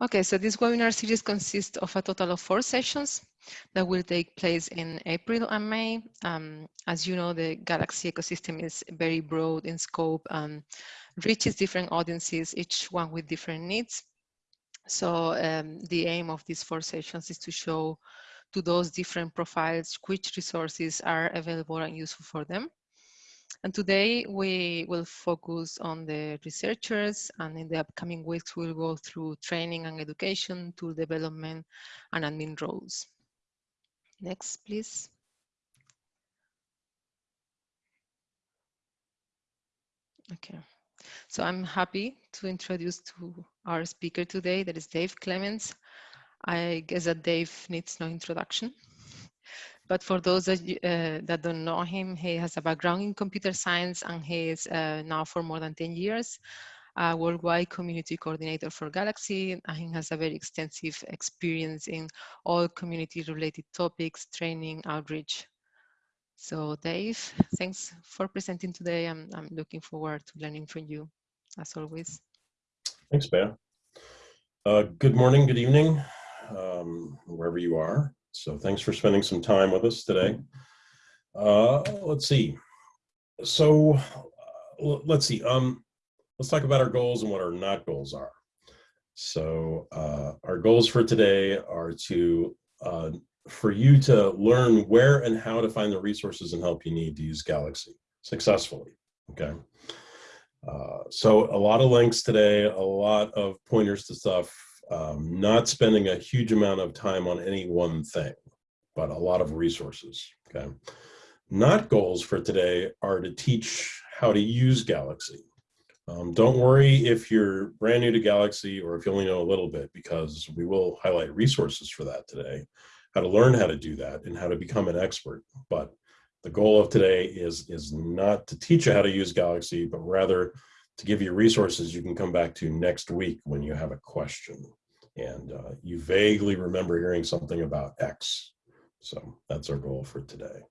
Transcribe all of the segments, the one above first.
Okay, so this webinar series consists of a total of four sessions that will take place in April and May. Um, as you know, the Galaxy ecosystem is very broad in scope and reaches different audiences, each one with different needs. So um, the aim of these four sessions is to show to those different profiles which resources are available and useful for them. And today we will focus on the researchers and in the upcoming weeks we'll go through training and education, tool development and admin roles. Next, please. Okay, so I'm happy to introduce to our speaker today, that is Dave Clements. I guess that Dave needs no introduction. But for those that, uh, that don't know him, he has a background in computer science and he is uh, now for more than 10 years a worldwide community coordinator for Galaxy and he has a very extensive experience in all community related topics, training, outreach. So Dave, thanks for presenting today. I'm, I'm looking forward to learning from you as always. Thanks, Bea. Uh, good morning, good evening, um, wherever you are. So thanks for spending some time with us today. Uh, let's see. So uh, let's see. Um, let's talk about our goals and what our not goals are. So uh, our goals for today are to uh, for you to learn where and how to find the resources and help you need to use Galaxy successfully. Okay. Uh, so a lot of links today, a lot of pointers to stuff um, not spending a huge amount of time on any one thing, but a lot of resources, okay? Not goals for today are to teach how to use Galaxy. Um, don't worry if you're brand new to Galaxy or if you only know a little bit, because we will highlight resources for that today, how to learn how to do that and how to become an expert. But the goal of today is, is not to teach you how to use Galaxy, but rather to give you resources you can come back to next week when you have a question and uh, you vaguely remember hearing something about X. So that's our goal for today.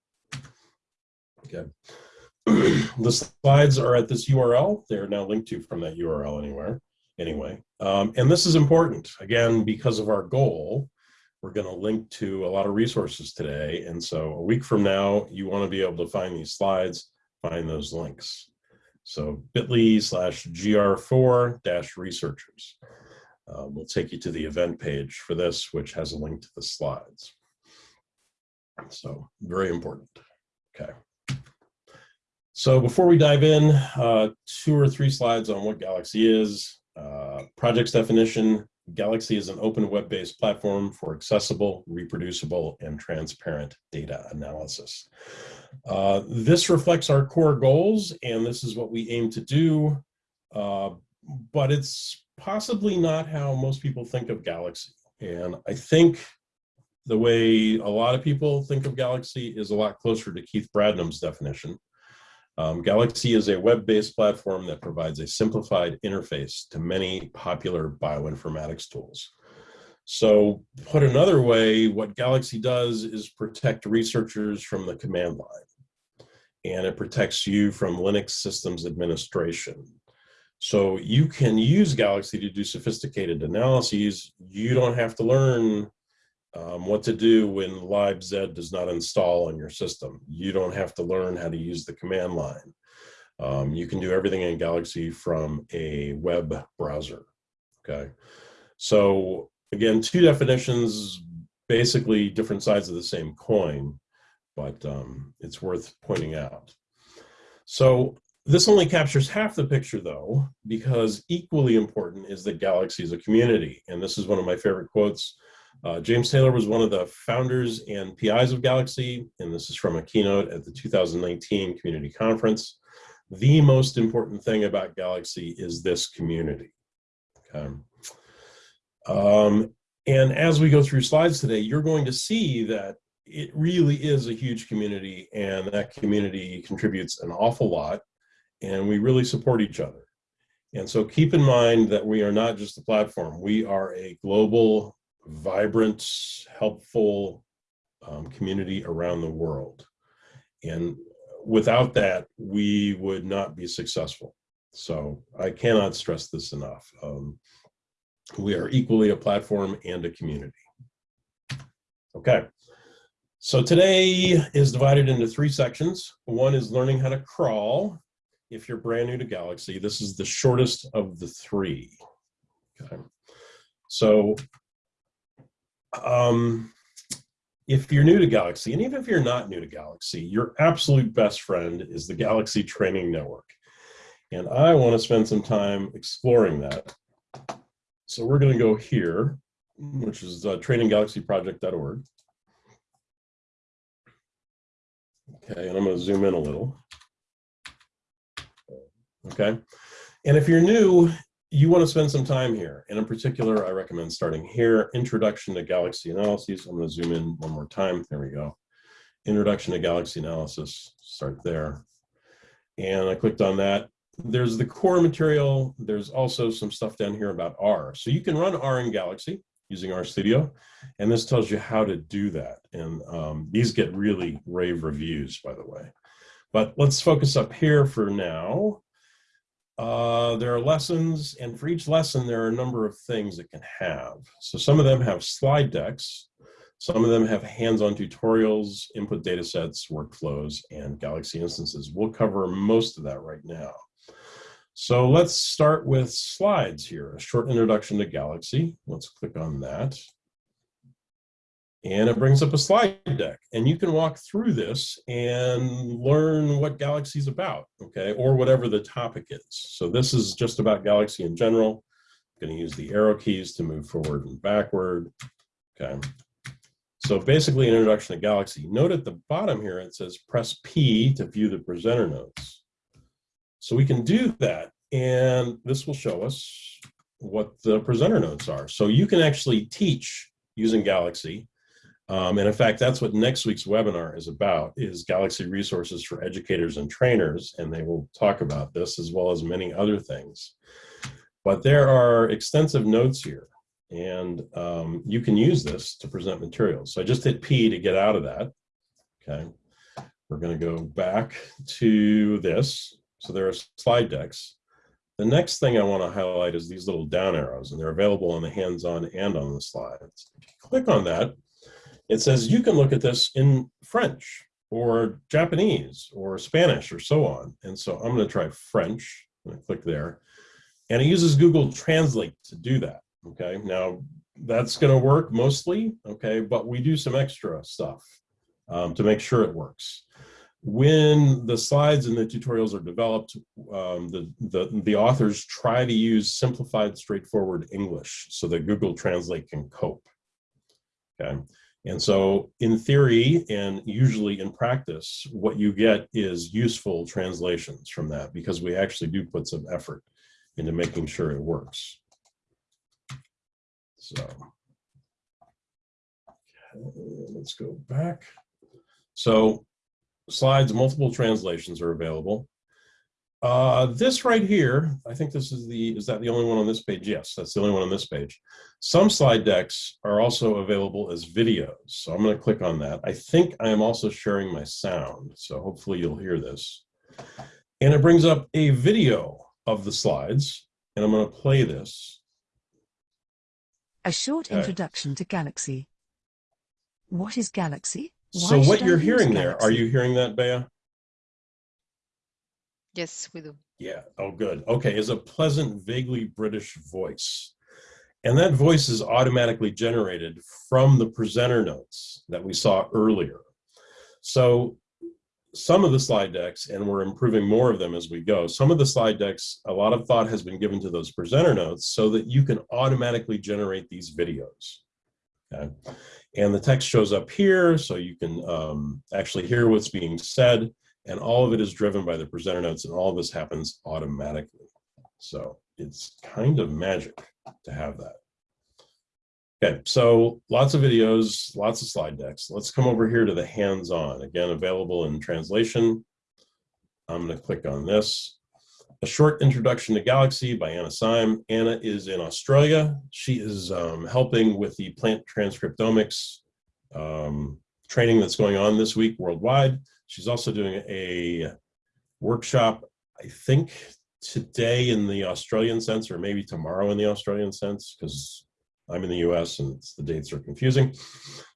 Okay. the slides are at this URL. They're now linked to from that URL anywhere. Anyway, um, and this is important, again, because of our goal, we're going to link to a lot of resources today. And so a week from now, you want to be able to find these slides, find those links. So bit.ly slash gr4 dash researchers um, we'll take you to the event page for this, which has a link to the slides. So very important. Okay. So before we dive in, uh, two or three slides on what Galaxy is. Uh, project's definition, Galaxy is an open web-based platform for accessible, reproducible, and transparent data analysis. Uh, this reflects our core goals, and this is what we aim to do, uh, but it's possibly not how most people think of Galaxy. And I think the way a lot of people think of Galaxy is a lot closer to Keith Bradnam's definition. Um, Galaxy is a web-based platform that provides a simplified interface to many popular bioinformatics tools. So put another way, what Galaxy does is protect researchers from the command line. And it protects you from Linux systems administration, so you can use Galaxy to do sophisticated analyses. You don't have to learn um, what to do when libz does not install on your system. You don't have to learn how to use the command line. Um, you can do everything in Galaxy from a web browser, okay? So again, two definitions, basically different sides of the same coin, but um, it's worth pointing out. So this only captures half the picture though, because equally important is that Galaxy is a community. And this is one of my favorite quotes. Uh, James Taylor was one of the founders and PIs of Galaxy, and this is from a keynote at the 2019 community conference. The most important thing about Galaxy is this community. Okay. Um, and as we go through slides today, you're going to see that it really is a huge community and that community contributes an awful lot and we really support each other. And so keep in mind that we are not just a platform. We are a global, vibrant, helpful um, community around the world. And without that, we would not be successful. So I cannot stress this enough. Um, We are equally a platform and a community. Okay, so today is divided into three sections. One is learning how to crawl. If you're brand new to Galaxy, this is the shortest of the three. Okay, so um, if you're new to Galaxy, and even if you're not new to Galaxy, your absolute best friend is the Galaxy Training Network. And I want to spend some time exploring that. So we're going to go here, which is uh, traininggalaxyproject.org. Okay, and I'm going to zoom in a little. Okay, and if you're new, you want to spend some time here. And in particular, I recommend starting here, Introduction to Galaxy Analyses. I'm going to zoom in one more time. There we go. Introduction to Galaxy Analysis, start there. And I clicked on that. There's the core material. There's also some stuff down here about R. So you can run R in Galaxy using RStudio. And this tells you how to do that. And um, these get really rave reviews, by the way. But let's focus up here for now. Uh, there are lessons, and for each lesson, there are a number of things it can have. So some of them have slide decks, some of them have hands-on tutorials, input data sets, workflows, and Galaxy instances. We'll cover most of that right now. So let's start with slides here, a short introduction to Galaxy. Let's click on that and it brings up a slide deck and you can walk through this and learn what galaxy is about okay or whatever the topic is. So this is just about galaxy in general. I'm going to use the arrow keys to move forward and backward okay? So basically an introduction to galaxy. Note at the bottom here it says press p to view the presenter notes so we can do that and this will show us what the presenter notes are. So you can actually teach using galaxy um, and in fact, that's what next week's webinar is about, is Galaxy Resources for Educators and Trainers, and they will talk about this as well as many other things. But there are extensive notes here, and um, you can use this to present materials. So I just hit P to get out of that, okay? We're gonna go back to this. So there are slide decks. The next thing I wanna highlight is these little down arrows, and they're available on the hands-on and on the slides. Click on that, it says you can look at this in French or Japanese or Spanish or so on. And so I'm going to try French. To click there. And it uses Google Translate to do that. Okay, now that's going to work mostly. Okay, but we do some extra stuff um, to make sure it works. When the slides and the tutorials are developed, um, the, the, the authors try to use simplified, straightforward English so that Google Translate can cope. Okay. And so in theory and usually in practice, what you get is useful translations from that because we actually do put some effort into making sure it works. So let's go back. So slides, multiple translations are available. Uh, this right here, I think this is the, is that the only one on this page? Yes, that's the only one on this page. Some slide decks are also available as videos. So I'm gonna click on that. I think I am also sharing my sound. So hopefully you'll hear this. And it brings up a video of the slides and I'm gonna play this. A short okay. introduction to Galaxy. What is Galaxy? Why so what you're hearing there, are you hearing that, Bea? Yes, we do. Yeah. Oh, good. Okay. Is a pleasant, vaguely British voice. And that voice is automatically generated from the presenter notes that we saw earlier. So some of the slide decks, and we're improving more of them as we go, some of the slide decks, a lot of thought has been given to those presenter notes so that you can automatically generate these videos. Okay. And the text shows up here, so you can um, actually hear what's being said and all of it is driven by the presenter notes and all of this happens automatically. So it's kind of magic to have that. Okay, so lots of videos, lots of slide decks. Let's come over here to the hands-on. Again, available in translation. I'm to click on this. A Short Introduction to Galaxy by Anna Syme. Anna is in Australia. She is um, helping with the plant transcriptomics um, training that's going on this week worldwide. She's also doing a workshop, I think, today in the Australian sense, or maybe tomorrow in the Australian sense, because I'm in the US and the dates are confusing.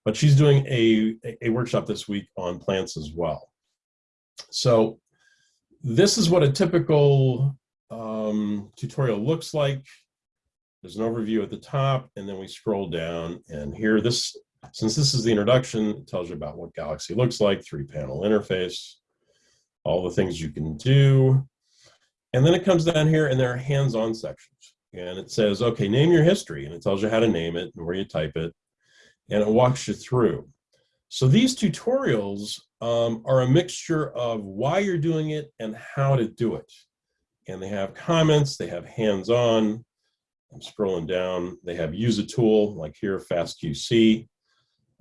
But she's doing a, a workshop this week on plants as well. So this is what a typical um, tutorial looks like. There's an overview at the top, and then we scroll down. And here, this since this is the introduction, it tells you about what Galaxy looks like, three-panel interface, all the things you can do. And then it comes down here, and there are hands-on sections. And it says, okay, name your history, and it tells you how to name it and where you type it, and it walks you through. So these tutorials um, are a mixture of why you're doing it and how to do it. And they have comments, they have hands-on, I'm scrolling down, they have use a tool, like here, FastQC.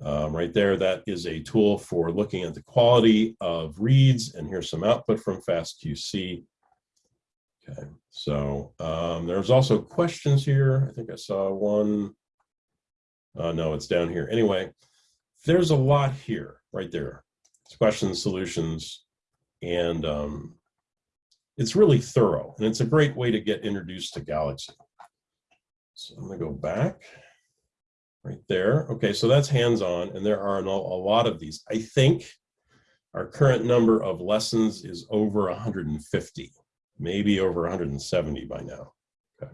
Um, right there, that is a tool for looking at the quality of reads, and here's some output from FastQC. Okay, so um, there's also questions here. I think I saw one. Uh, no, it's down here. Anyway, there's a lot here, right there. It's questions, solutions, and um, it's really thorough, and it's a great way to get introduced to Galaxy. So I'm gonna go back right there. Okay, so that's hands-on, and there are a lot of these. I think our current number of lessons is over 150, maybe over 170 by now. Okay.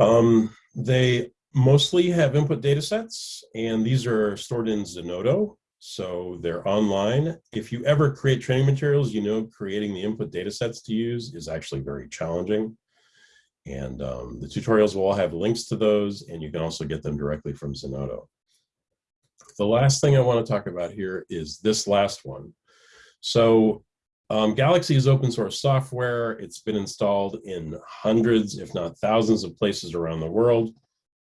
Um, they mostly have input data sets, and these are stored in Zenodo, so they're online. If you ever create training materials, you know creating the input data sets to use is actually very challenging. And um, the tutorials will all have links to those, and you can also get them directly from Zenodo. The last thing I want to talk about here is this last one. So um, Galaxy is open source software. It's been installed in hundreds, if not thousands of places around the world.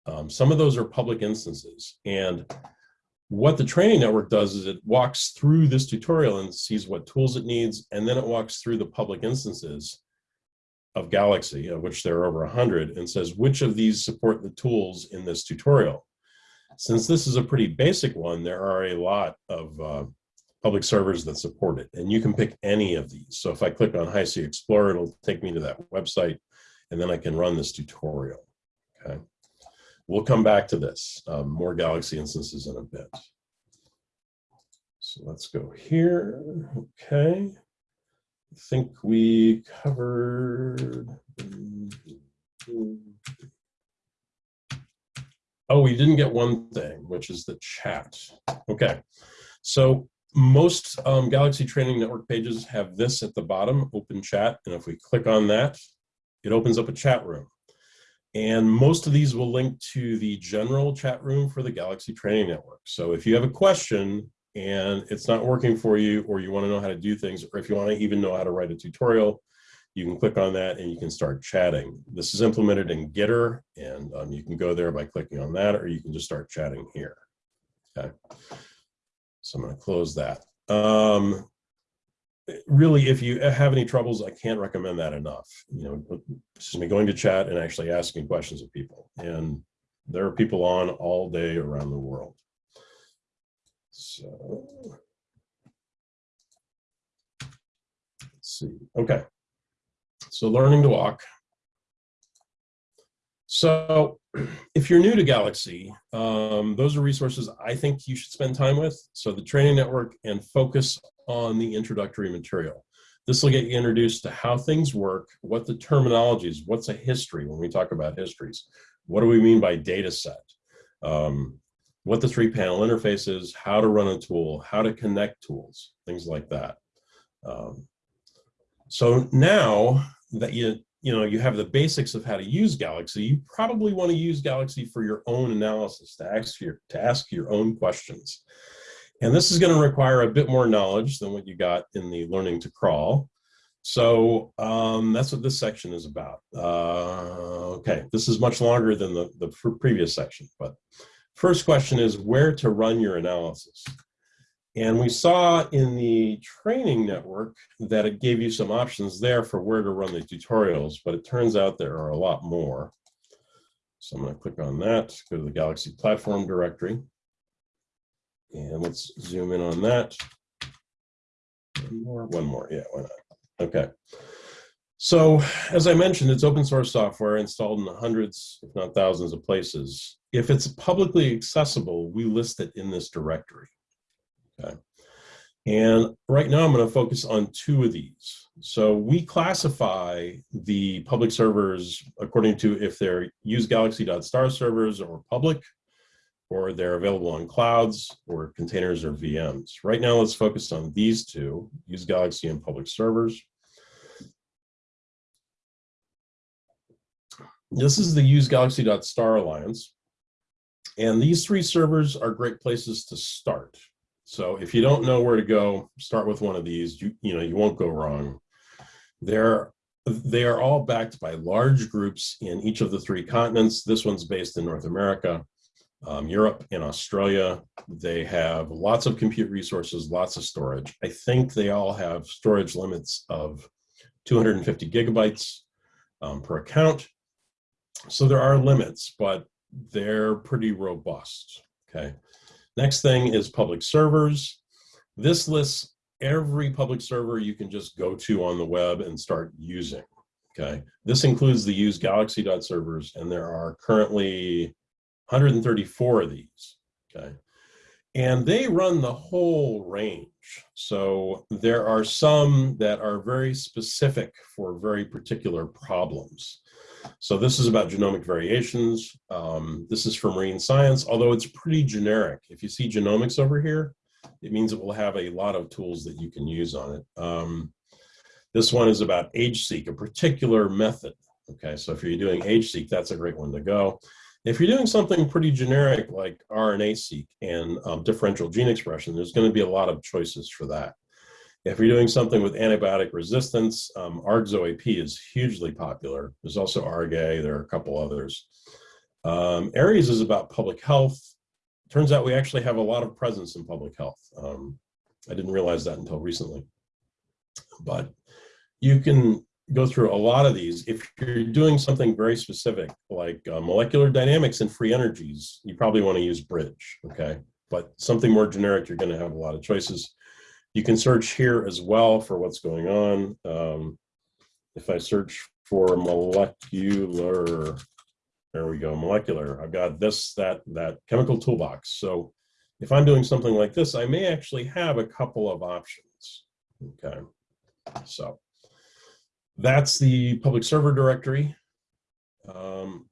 Um, some of those are public instances. And what the training network does is it walks through this tutorial and sees what tools it needs, and then it walks through the public instances of Galaxy, of which there are over 100, and says which of these support the tools in this tutorial. Since this is a pretty basic one, there are a lot of uh, public servers that support it, and you can pick any of these. So if I click on HiC Explorer, it'll take me to that website, and then I can run this tutorial, okay? We'll come back to this, um, more Galaxy instances in a bit. So let's go here, okay. Think we covered. Oh, we didn't get one thing, which is the chat. Okay, so most um, Galaxy Training Network pages have this at the bottom, open chat, and if we click on that, it opens up a chat room. And most of these will link to the general chat room for the Galaxy Training Network. So if you have a question, and it's not working for you or you want to know how to do things or if you want to even know how to write a tutorial you can click on that and you can start chatting. This is implemented in Gitter and um, you can go there by clicking on that or you can just start chatting here. Okay. So I'm going to close that. Um, really if you have any troubles I can't recommend that enough. You know excuse me going to chat and actually asking questions of people and there are people on all day around the world so let's see. Okay. So learning to walk. So if you're new to Galaxy, um, those are resources I think you should spend time with. So the training network and focus on the introductory material. This will get you introduced to how things work, what the terminology is, what's a history when we talk about histories. What do we mean by data set? Um, what the three panel interface is, how to run a tool, how to connect tools, things like that. Um, so now that you, you know, you have the basics of how to use Galaxy, you probably want to use Galaxy for your own analysis, to ask your, to ask your own questions. And this is going to require a bit more knowledge than what you got in the learning to crawl. So um, that's what this section is about. Uh, okay, this is much longer than the, the previous section, but First question is where to run your analysis. And we saw in the training network that it gave you some options there for where to run the tutorials, but it turns out there are a lot more. So I'm going to click on that, go to the Galaxy platform directory. And let's zoom in on that. One more, one more, yeah, why not? Okay. So as I mentioned, it's open source software installed in hundreds, if not thousands of places. If it's publicly accessible, we list it in this directory. Okay. And right now I'm going to focus on two of these. So we classify the public servers according to if they're use galaxy.star servers or public, or they're available on clouds or containers or VMs. Right now, let's focus on these two, use Galaxy and public servers. This is the use galaxy.star alliance. And these three servers are great places to start. So if you don't know where to go, start with one of these. You, you know, you won't go wrong. They're, they are all backed by large groups in each of the three continents. This one's based in North America, um, Europe, and Australia. They have lots of compute resources, lots of storage. I think they all have storage limits of 250 gigabytes um, per account. So there are limits, but they're pretty robust, okay? Next thing is public servers. This lists every public server you can just go to on the web and start using, okay? This includes the use galaxy.servers, and there are currently 134 of these, okay? And they run the whole range. So there are some that are very specific for very particular problems. So this is about genomic variations. Um, this is for marine science, although it's pretty generic. If you see genomics over here, it means it will have a lot of tools that you can use on it. Um, this one is about AgeSeq, a particular method. Okay, so if you're doing AgeSeq, that's a great one to go. If you're doing something pretty generic like RNA-seq and um, differential gene expression, there's going to be a lot of choices for that. If you're doing something with antibiotic resistance, um, ARGZOAP is hugely popular. There's also ARGA, there are a couple others. Um, Aries is about public health. Turns out we actually have a lot of presence in public health. Um, I didn't realize that until recently. But you can go through a lot of these. If you're doing something very specific, like uh, molecular dynamics and free energies, you probably want to use Bridge, okay? But something more generic, you're going to have a lot of choices. You can search here as well for what's going on. Um, if I search for molecular, there we go, molecular, I've got this, that, that chemical toolbox. So if I'm doing something like this, I may actually have a couple of options, okay? So that's the public server directory. Um,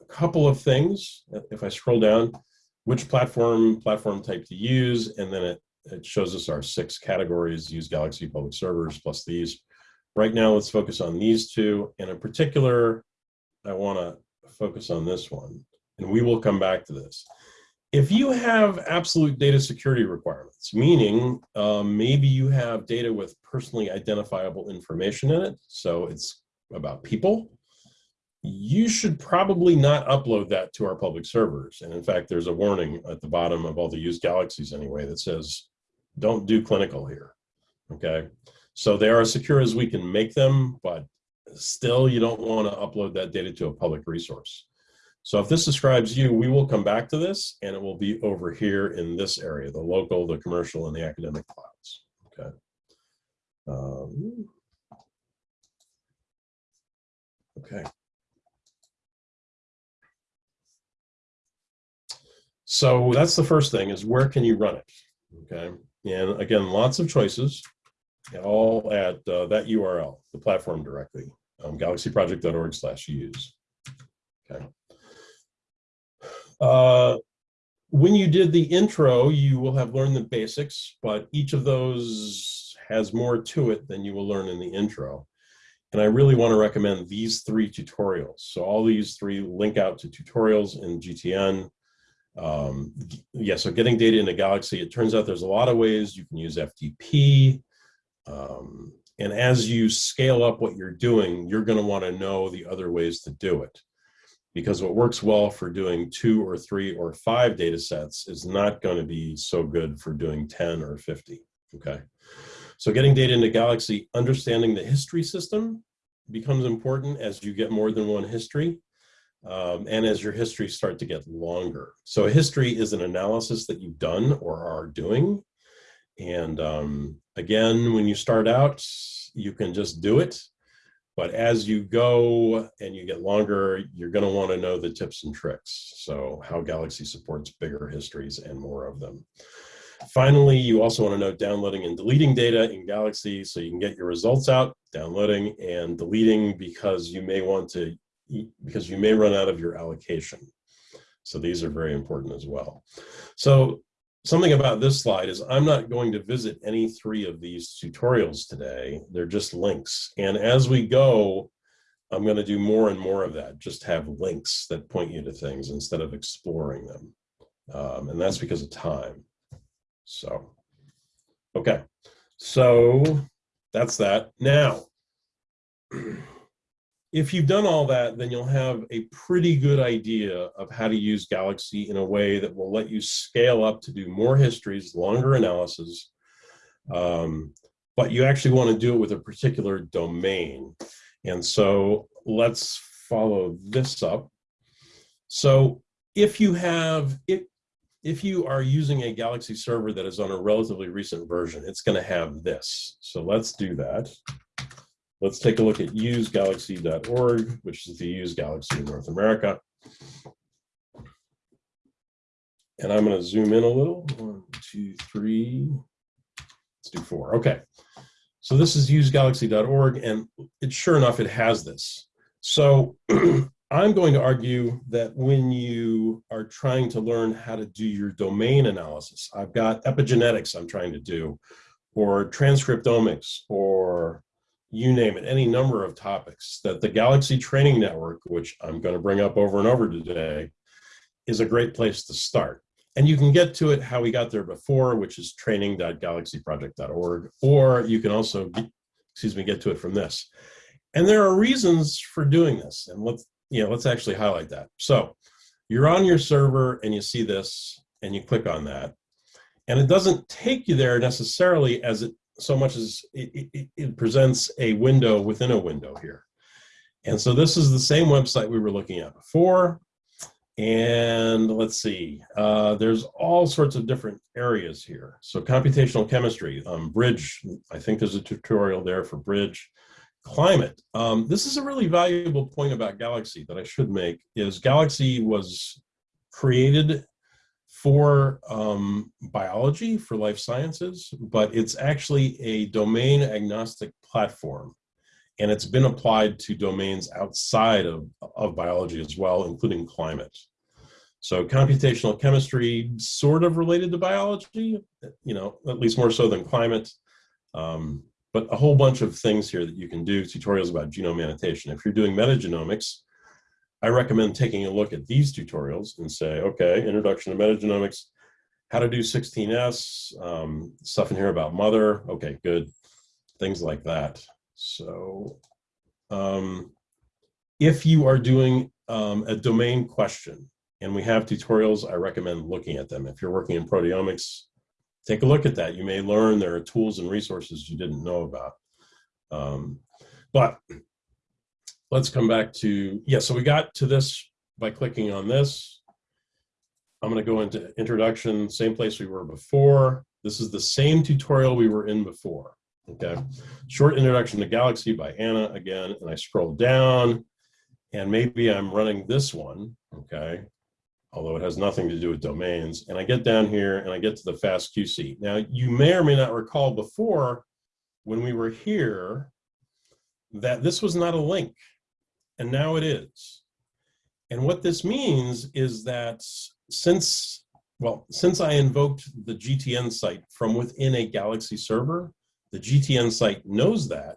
a couple of things, if I scroll down, which platform, platform type to use, and then it it shows us our six categories, use Galaxy public servers plus these. Right now, let's focus on these two. And in particular, I want to focus on this one, and we will come back to this. If you have absolute data security requirements, meaning um, maybe you have data with personally identifiable information in it, so it's about people, you should probably not upload that to our public servers. And in fact, there's a warning at the bottom of all the used galaxies anyway that says don't do clinical here, okay? So they are as secure as we can make them, but still you don't wanna upload that data to a public resource. So if this describes you, we will come back to this and it will be over here in this area, the local, the commercial, and the academic clouds, okay? Um, okay. So that's the first thing is where can you run it, okay? And again, lots of choices, all at uh, that URL, the platform directly, um, galaxyproject.org slash use. Okay. Uh, when you did the intro, you will have learned the basics, but each of those has more to it than you will learn in the intro. And I really want to recommend these three tutorials. So all these three link out to tutorials in GTN. Um, yeah, so getting data into Galaxy, it turns out there's a lot of ways you can use FTP. Um, and as you scale up what you're doing, you're going to want to know the other ways to do it. Because what works well for doing two or three or five data sets is not going to be so good for doing 10 or 50, okay? So getting data into Galaxy, understanding the history system becomes important as you get more than one history um, and as your histories start to get longer. So a history is an analysis that you've done or are doing. And um, again, when you start out, you can just do it. But as you go and you get longer, you're going to want to know the tips and tricks. So how Galaxy supports bigger histories and more of them. Finally, you also want to know downloading and deleting data in Galaxy so you can get your results out, downloading and deleting because you may want to, because you may run out of your allocation. So these are very important as well. So something about this slide is I'm not going to visit any three of these tutorials today. They're just links. And as we go, I'm going to do more and more of that. Just have links that point you to things instead of exploring them. Um, and that's because of time. So, okay. So that's that. Now, if you've done all that, then you'll have a pretty good idea of how to use Galaxy in a way that will let you scale up to do more histories, longer analysis, um, but you actually want to do it with a particular domain. And so let's follow this up. So if you have, if, if you are using a Galaxy server that is on a relatively recent version, it's going to have this. So let's do that. Let's take a look at usegalaxy.org, which is the Use Galaxy in North America. And I'm going to zoom in a little. One, two, three. Let's do four. Okay. So this is usegalaxy.org, and it sure enough, it has this. So I'm going to argue that when you are trying to learn how to do your domain analysis, I've got epigenetics I'm trying to do, or transcriptomics, or you name it, any number of topics that the Galaxy Training Network, which I'm going to bring up over and over today, is a great place to start. And you can get to it how we got there before, which is training.galaxyproject.org, or you can also, excuse me, get to it from this. And there are reasons for doing this. And let's, you know, let's actually highlight that. So you're on your server and you see this and you click on that. And it doesn't take you there necessarily as it so much as it, it, it, presents a window within a window here. And so this is the same website we were looking at before. And let's see, uh, there's all sorts of different areas here. So computational chemistry, um, bridge, I think there's a tutorial there for bridge. Climate, um, this is a really valuable point about Galaxy that I should make, is Galaxy was created for um, biology, for life sciences, but it's actually a domain agnostic platform. And it's been applied to domains outside of, of biology as well, including climate. So computational chemistry, sort of related to biology, you know, at least more so than climate. Um, but a whole bunch of things here that you can do, tutorials about genome annotation. If you're doing metagenomics, I recommend taking a look at these tutorials and say, okay, introduction to metagenomics, how to do 16S, um, stuff in here about mothur, okay, good, things like that. So um, if you are doing um, a domain question, and we have tutorials, I recommend looking at them. If you're working in proteomics, take a look at that. You may learn there are tools and resources you didn't know about. Um, but let's come back to, yeah, so we got to this by clicking on this. I'm gonna go into introduction, same place we were before. This is the same tutorial we were in before, okay? Short introduction to Galaxy by Anna again, and I scroll down and maybe I'm running this one, okay? Although it has nothing to do with domains. And I get down here and I get to the FastQC. Now you may or may not recall before when we were here that this was not a link and now it is. And what this means is that since, well, since I invoked the GTN site from within a Galaxy server, the GTN site knows that,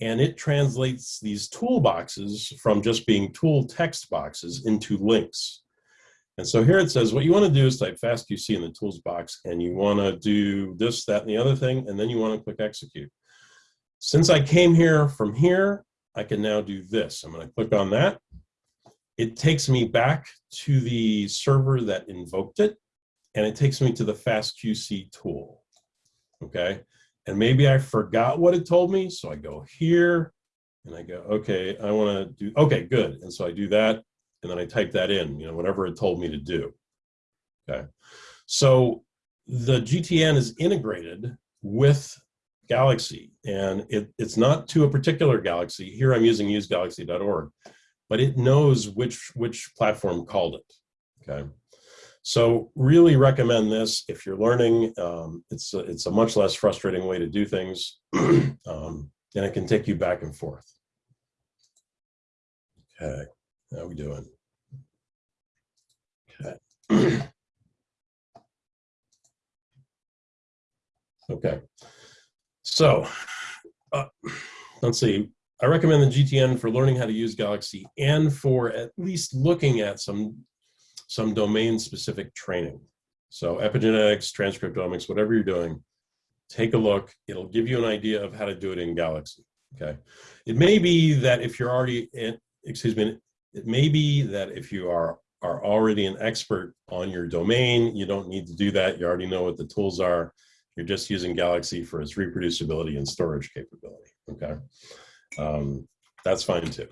and it translates these toolboxes from just being tool text boxes into links. And so here it says, what you want to do is type fastqc in the tools box, and you want to do this, that, and the other thing, and then you want to click execute. Since I came here from here, I can now do this. I'm going to click on that. It takes me back to the server that invoked it, and it takes me to the FastQC tool. Okay, and maybe I forgot what it told me, so I go here, and I go, okay, I want to do, okay, good. And so I do that, and then I type that in, you know, whatever it told me to do. Okay, so the GTN is integrated with galaxy and it, it's not to a particular galaxy. Here I'm using usegalaxy.org, but it knows which, which platform called it, okay? So really recommend this if you're learning. Um, it's, a, it's a much less frustrating way to do things um, and it can take you back and forth. Okay, how we doing? Okay. okay. So uh, let's see. I recommend the GTN for learning how to use Galaxy and for at least looking at some, some domain specific training. So epigenetics, transcriptomics, whatever you're doing, take a look. It'll give you an idea of how to do it in Galaxy. Okay. It may be that if you're already in, excuse me, it may be that if you are are already an expert on your domain, you don't need to do that. You already know what the tools are. You're just using Galaxy for its reproducibility and storage capability, okay? Um, that's fine too.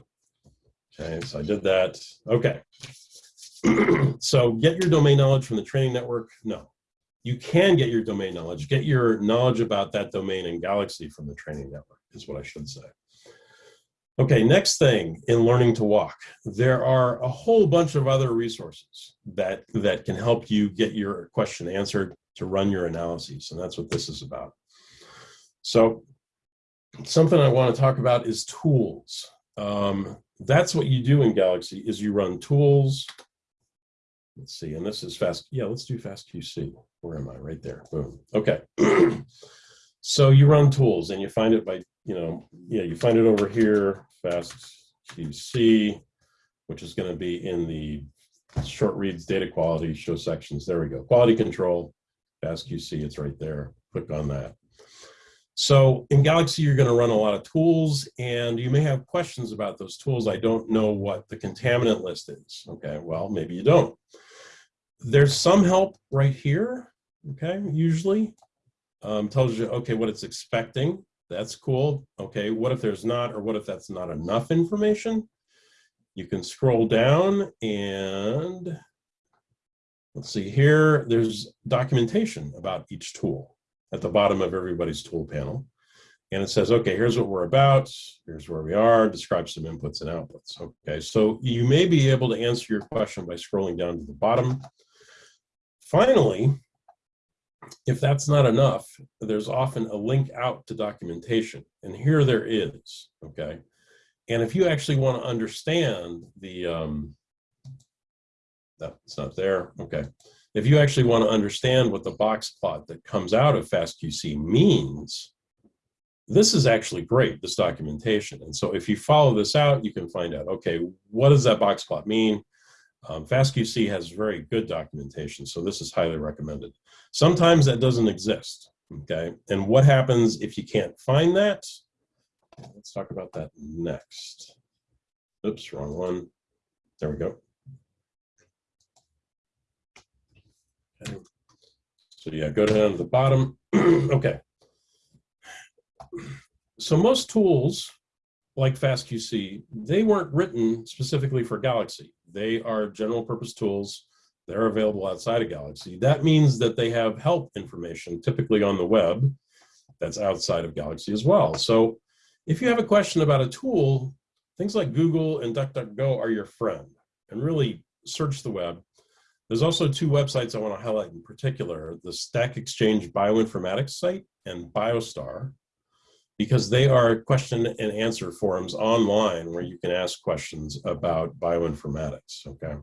Okay, so I did that. Okay. so get your domain knowledge from the training network? No. You can get your domain knowledge. Get your knowledge about that domain in Galaxy from the training network is what I should say. Okay, next thing in learning to walk, there are a whole bunch of other resources that, that can help you get your question answered to run your analyses, and that's what this is about. So something I want to talk about is tools. Um, that's what you do in Galaxy is you run tools. Let's see, and this is fast. Yeah, let's do fast QC. Where am I? Right there. Boom. Okay. so you run tools and you find it by you know, yeah, you find it over here, fast QC, which is going to be in the short reads data quality show sections. There we go. Quality control, fast QC, it's right there. Click on that. So in Galaxy, you're going to run a lot of tools and you may have questions about those tools. I don't know what the contaminant list is. Okay, well, maybe you don't. There's some help right here, okay, usually. Um, tells you, okay, what it's expecting. That's cool. Okay, what if there's not, or what if that's not enough information? You can scroll down and let's see here, there's documentation about each tool at the bottom of everybody's tool panel. And it says, okay, here's what we're about, here's where we are, describe some inputs and outputs. Okay, so you may be able to answer your question by scrolling down to the bottom. Finally, if that's not enough, there's often a link out to documentation. And here there is, okay? And if you actually want to understand the, um, that's not there, okay. If you actually want to understand what the box plot that comes out of FastQC means, this is actually great, this documentation. And so if you follow this out, you can find out, okay, what does that box plot mean? Um, FastQC has very good documentation, so this is highly recommended. Sometimes that doesn't exist, okay? And what happens if you can't find that? Let's talk about that next. Oops, wrong one. There we go. Okay. So yeah, go down to the bottom. okay. So most tools like FastQC, they weren't written specifically for Galaxy. They are general purpose tools. They're available outside of Galaxy. That means that they have help information, typically on the web, that's outside of Galaxy as well. So if you have a question about a tool, things like Google and DuckDuckGo are your friend. And really search the web. There's also two websites I want to highlight in particular, the Stack Exchange Bioinformatics site and BioStar because they are question and answer forums online where you can ask questions about bioinformatics, okay?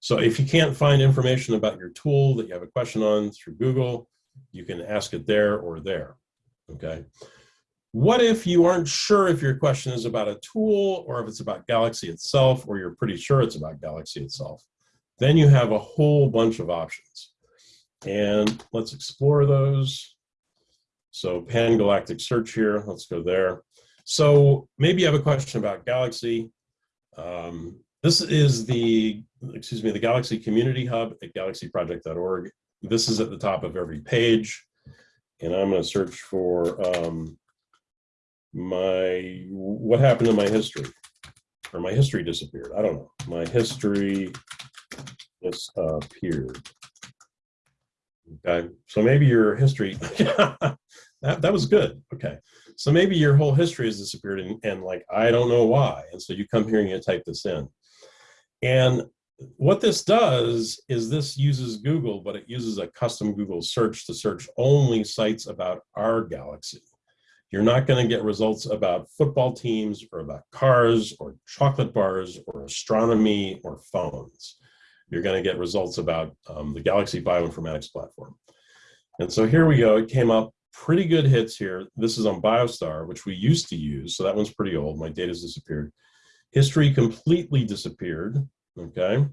So if you can't find information about your tool that you have a question on through Google, you can ask it there or there, okay? What if you aren't sure if your question is about a tool or if it's about Galaxy itself or you're pretty sure it's about Galaxy itself? Then you have a whole bunch of options. And let's explore those. So pan-galactic search here, let's go there. So maybe you have a question about Galaxy. Um, this is the, excuse me, the Galaxy Community Hub at galaxyproject.org. This is at the top of every page. And I'm gonna search for um, my, what happened to my history? Or my history disappeared, I don't know. My history disappeared. Okay, so maybe your history, that, that was good. Okay. So maybe your whole history has disappeared and, and like, I don't know why. And so you come here and you type this in. And what this does is this uses Google, but it uses a custom Google search to search only sites about our galaxy. You're not going to get results about football teams or about cars or chocolate bars or astronomy or phones. You're going to get results about um, the Galaxy Bioinformatics platform. And so here we go. It came up pretty good hits here. This is on Biostar, which we used to use. So that one's pretty old. My data's disappeared. History completely disappeared. Okay.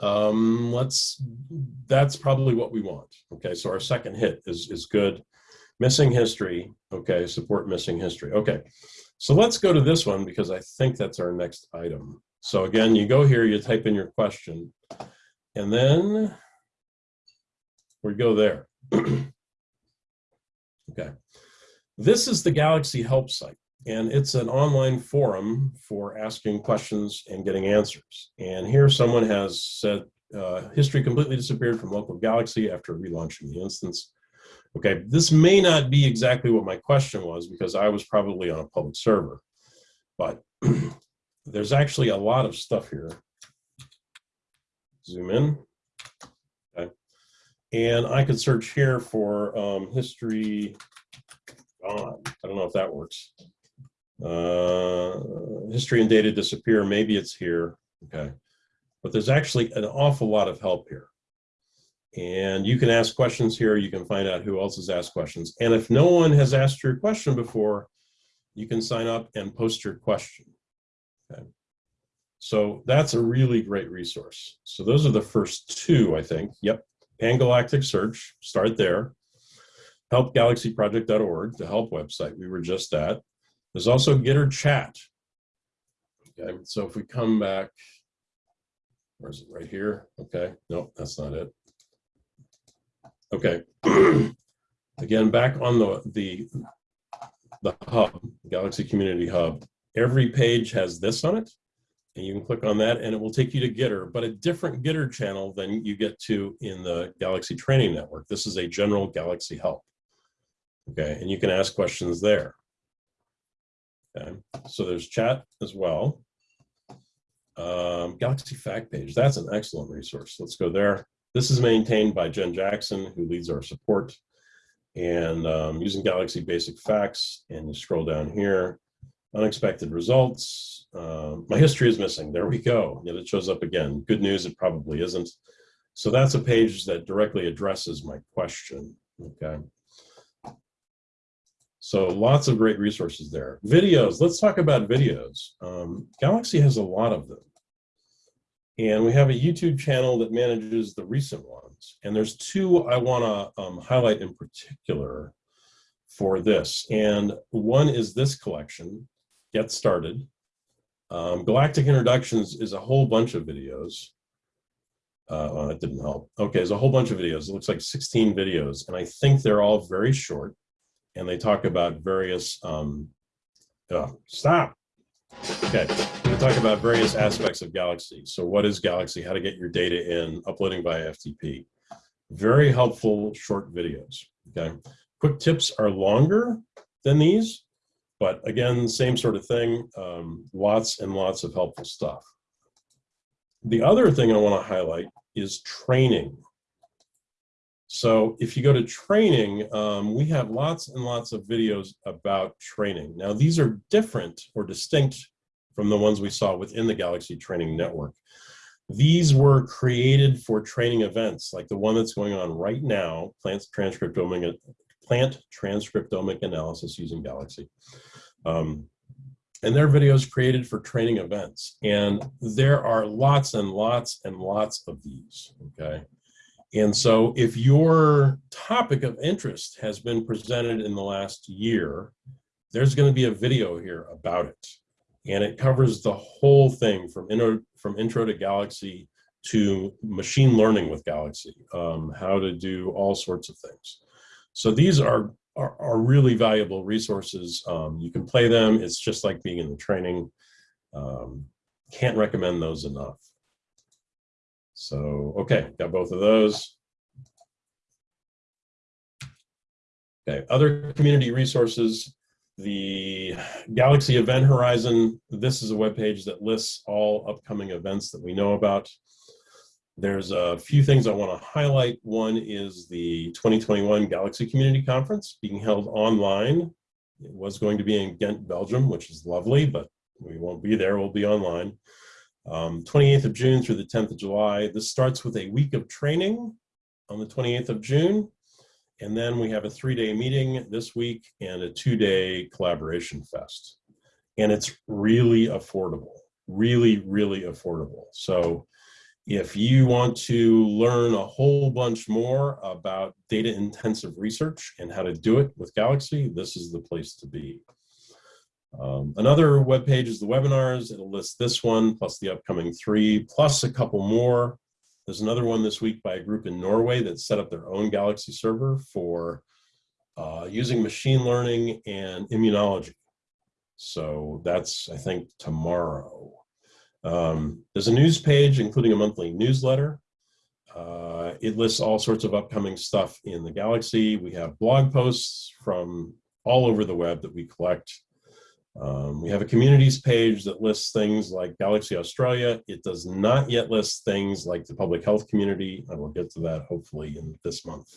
Um, let's, that's probably what we want. Okay. So our second hit is, is good. Missing history. Okay. Support missing history. Okay. So let's go to this one because I think that's our next item. So again, you go here, you type in your question, and then we go there. okay. This is the Galaxy Help site, and it's an online forum for asking questions and getting answers. And here someone has said, uh, history completely disappeared from local Galaxy after relaunching the instance. Okay, this may not be exactly what my question was because I was probably on a public server, but there's actually a lot of stuff here. Zoom in. Okay. And I could search here for um, history gone. I don't know if that works. Uh, history and data disappear. Maybe it's here. Okay. But there's actually an awful lot of help here. And you can ask questions here. You can find out who else has asked questions. And if no one has asked your question before, you can sign up and post your question. Okay. So that's a really great resource. So those are the first two, I think. Yep. Pangalactic Search, start there. HelpGalaxyProject.org, the help website we were just at. There's also Gitter Chat. Okay, so if we come back, where is it? Right here. Okay, nope, that's not it. Okay. Again, back on the the the hub, Galaxy Community Hub. Every page has this on it and you can click on that and it will take you to Gitter, but a different Gitter channel than you get to in the Galaxy Training Network. This is a general Galaxy help. Okay, and you can ask questions there. Okay, so there's chat as well. Um, Galaxy Fact Page, that's an excellent resource. Let's go there. This is maintained by Jen Jackson, who leads our support. And um, using Galaxy Basic Facts, and you scroll down here, unexpected results. Uh, my history is missing. There we go. Yet it shows up again. Good news, it probably isn't. So that's a page that directly addresses my question. Okay. So lots of great resources there. Videos, let's talk about videos. Um, Galaxy has a lot of them. And we have a YouTube channel that manages the recent ones. And there's two I wanna um, highlight in particular for this. And one is this collection, get started. Um, Galactic Introductions is a whole bunch of videos. Uh, well, that didn't help. Okay, there's a whole bunch of videos. It looks like 16 videos, and I think they're all very short, and they talk about various, um, oh, stop. Okay, we talk about various aspects of Galaxy. So what is Galaxy, how to get your data in, uploading by FTP. Very helpful short videos, okay? Quick tips are longer than these, but again, same sort of thing, um, lots and lots of helpful stuff. The other thing I want to highlight is training. So if you go to training, um, we have lots and lots of videos about training. Now these are different or distinct from the ones we saw within the Galaxy Training Network. These were created for training events like the one that's going on right now, plant transcriptomic, plant transcriptomic analysis using Galaxy. Um, and their videos created for training events. And there are lots and lots and lots of these, okay? And so if your topic of interest has been presented in the last year, there's gonna be a video here about it. And it covers the whole thing from intro, from intro to Galaxy to machine learning with Galaxy, um, how to do all sorts of things. So these are are, are really valuable resources. Um, you can play them. It's just like being in the training. Um, can't recommend those enough. So, okay, got both of those. Okay, other community resources, the Galaxy Event Horizon, this is a web page that lists all upcoming events that we know about. There's a few things I want to highlight. One is the 2021 Galaxy Community Conference being held online. It was going to be in Ghent, Belgium, which is lovely, but we won't be there, we'll be online. Um, 28th of June through the 10th of July. This starts with a week of training on the 28th of June. And then we have a three-day meeting this week and a two-day collaboration fest. And it's really affordable, really, really affordable. So if you want to learn a whole bunch more about data intensive research and how to do it with Galaxy, this is the place to be. Um, another web page is the webinars. It'll list this one plus the upcoming three, plus a couple more. There's another one this week by a group in Norway that set up their own Galaxy server for uh, using machine learning and immunology. So that's, I think, tomorrow. Um, there's a news page, including a monthly newsletter. Uh, it lists all sorts of upcoming stuff in the Galaxy. We have blog posts from all over the web that we collect. Um, we have a communities page that lists things like Galaxy Australia. It does not yet list things like the public health community. I will get to that hopefully in this month.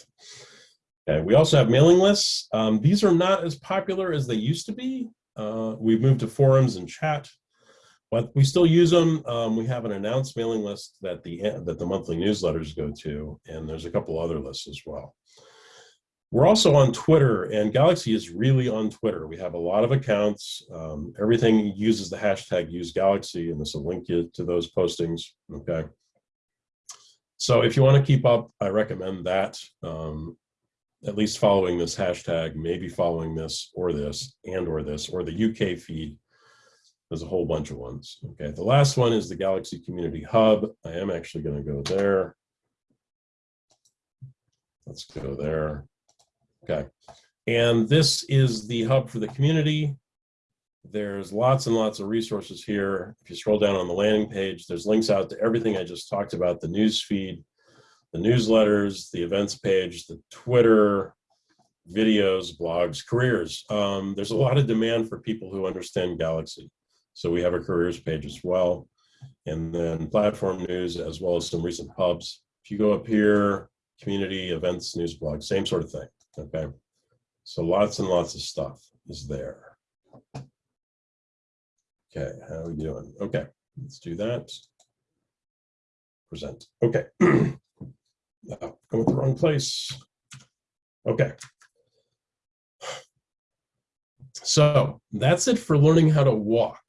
Okay, we also have mailing lists. Um, these are not as popular as they used to be. Uh, we've moved to forums and chat, but we still use them. Um, we have an announced mailing list that the that the monthly newsletters go to, and there's a couple other lists as well. We're also on Twitter, and Galaxy is really on Twitter. We have a lot of accounts. Um, everything uses the hashtag use Galaxy, and this will link you to those postings, okay? So if you want to keep up, I recommend that. Um, at least following this hashtag, maybe following this or this and or this, or the UK feed. There's a whole bunch of ones. Okay, the last one is the Galaxy Community Hub. I am actually going to go there. Let's go there. Okay. And this is the hub for the community. There's lots and lots of resources here. If you scroll down on the landing page, there's links out to everything I just talked about, the news feed, the newsletters, the events page, the Twitter, videos, blogs, careers. Um, there's a lot of demand for people who understand Galaxy. So we have a careers page as well. And then platform news, as well as some recent hubs. If you go up here, community, events, news, blog, same sort of thing. Okay, so lots and lots of stuff is there. Okay, how are we doing? Okay, let's do that. Present. Okay, oh, going the wrong place. Okay. So that's it for learning how to walk.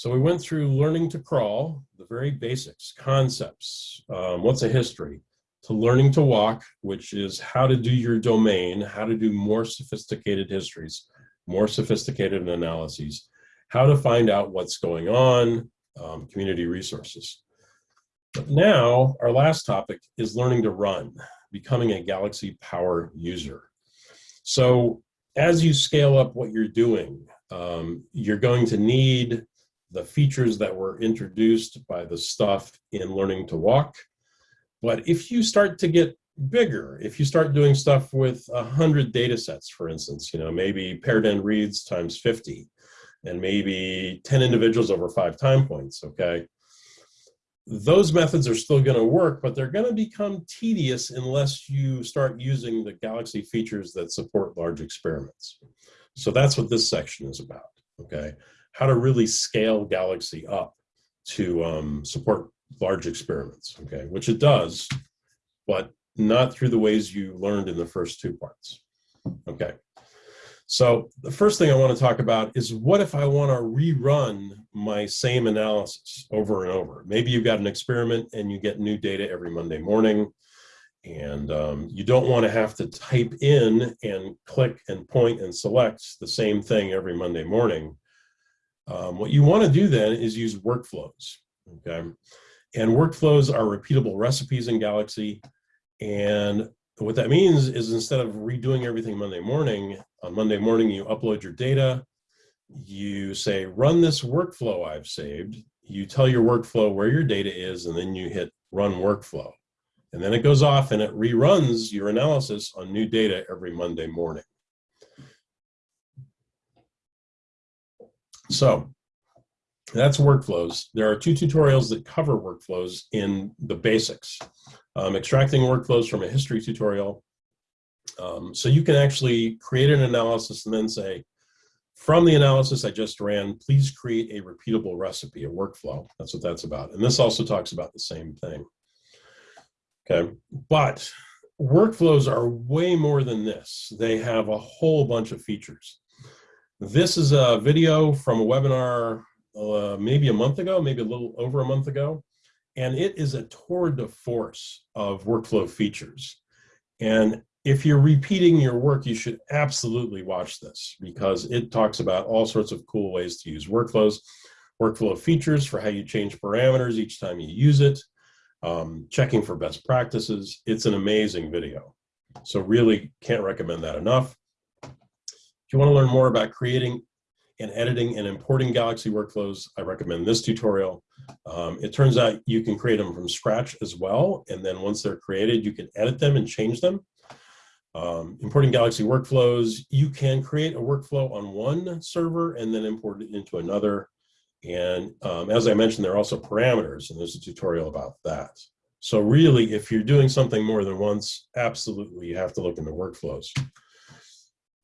So we went through learning to crawl, the very basics, concepts, um, what's a history, to learning to walk, which is how to do your domain, how to do more sophisticated histories, more sophisticated analyses, how to find out what's going on, um, community resources. But now, our last topic is learning to run, becoming a Galaxy Power user. So as you scale up what you're doing, um, you're going to need the features that were introduced by the stuff in learning to walk, but if you start to get bigger, if you start doing stuff with a hundred data sets, for instance, you know, maybe paired end reads times 50, and maybe 10 individuals over five time points, okay? Those methods are still gonna work, but they're gonna become tedious unless you start using the Galaxy features that support large experiments. So that's what this section is about, okay? How to really scale Galaxy up to um, support large experiments, okay, which it does, but not through the ways you learned in the first two parts. Okay, so the first thing I want to talk about is what if I want to rerun my same analysis over and over? Maybe you've got an experiment and you get new data every Monday morning and um, you don't want to have to type in and click and point and select the same thing every Monday morning. Um, what you want to do then is use workflows, okay? And workflows are repeatable recipes in Galaxy. And what that means is instead of redoing everything Monday morning, on Monday morning you upload your data, you say, run this workflow I've saved, you tell your workflow where your data is, and then you hit run workflow. And then it goes off and it reruns your analysis on new data every Monday morning. So that's workflows. There are two tutorials that cover workflows in the basics. Um, extracting workflows from a history tutorial. Um, so you can actually create an analysis and then say, from the analysis I just ran, please create a repeatable recipe, a workflow. That's what that's about. And this also talks about the same thing. Okay, but workflows are way more than this. They have a whole bunch of features. This is a video from a webinar uh, maybe a month ago, maybe a little over a month ago, and it is a tour de force of workflow features. And if you're repeating your work, you should absolutely watch this because it talks about all sorts of cool ways to use workflows, workflow features for how you change parameters each time you use it, um, checking for best practices. It's an amazing video. So really can't recommend that enough. If you want to learn more about creating and editing and importing Galaxy workflows, I recommend this tutorial. Um, it turns out you can create them from scratch as well. And then once they're created, you can edit them and change them. Um, importing Galaxy workflows, you can create a workflow on one server and then import it into another. And um, as I mentioned, there are also parameters, and there's a tutorial about that. So really, if you're doing something more than once, absolutely, you have to look into workflows.